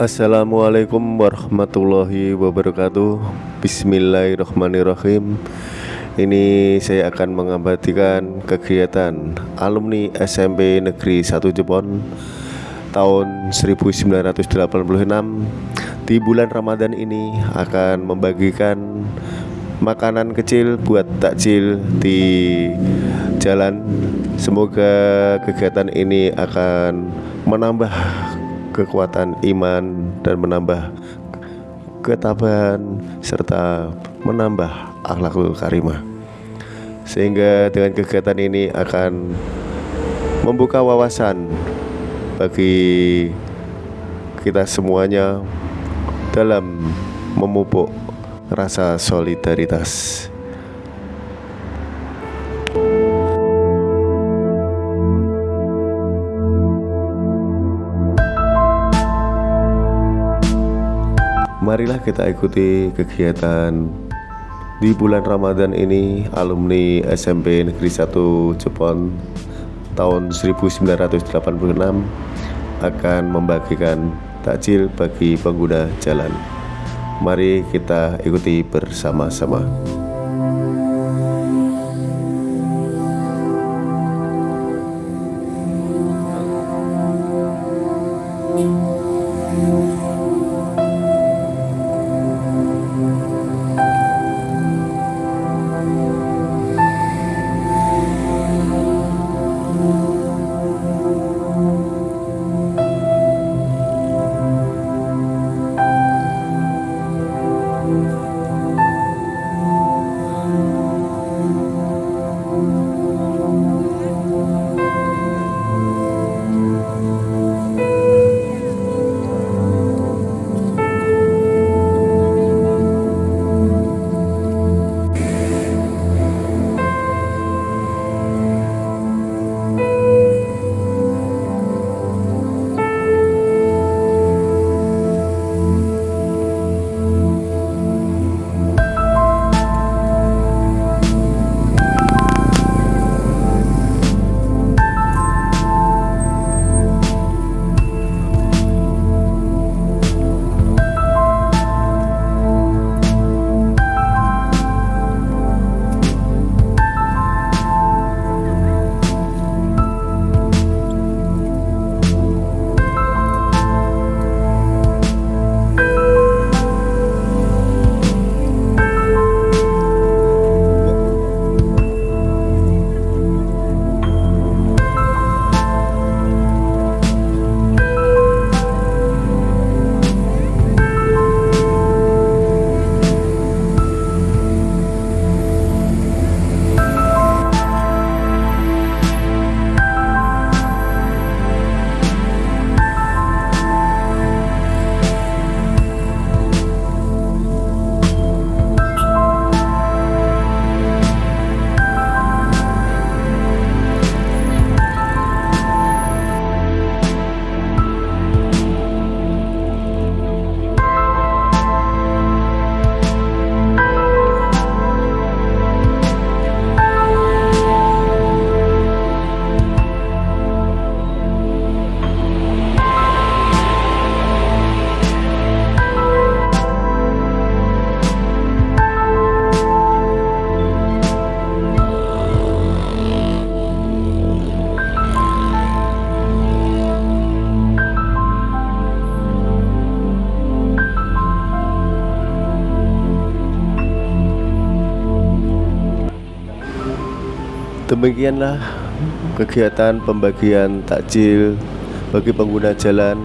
Assalamualaikum warahmatullahi wabarakatuh. Bismillahirrahmanirrahim. Ini saya akan mengabadikan kegiatan alumni SMP Negeri 1 Jepon Tahun 1986 Di bulan Ramadan ini akan membagikan makanan kecil buat takjil di jalan. Semoga kegiatan ini akan menambah kekuatan iman dan menambah ketabahan serta menambah akhlakul karimah sehingga dengan kegiatan ini akan membuka wawasan bagi kita semuanya dalam memupuk rasa solidaritas. Marilah kita ikuti kegiatan di bulan Ramadan ini alumni SMP Negeri 1 Jepon tahun 1986 akan membagikan takjil bagi pengguna jalan. Mari kita ikuti bersama-sama. Demikianlah kegiatan pembagian takjil bagi pengguna jalan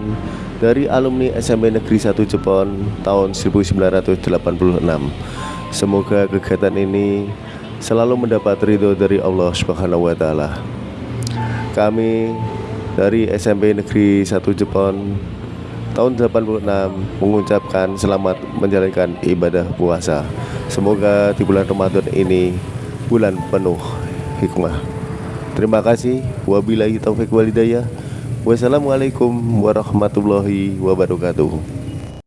dari alumni SMP Negeri 1 Jepon tahun 1986. Semoga kegiatan ini selalu mendapat ridho dari Allah Subhanahu wa taala. Kami dari SMP Negeri 1 Jepon tahun 86 mengucapkan selamat menjalankan ibadah puasa. Semoga di bulan Ramadan ini bulan penuh hikmah. Terima kasih. Wabillahi taufik walidayah. Wassalamualaikum warahmatullahi wabarakatuh.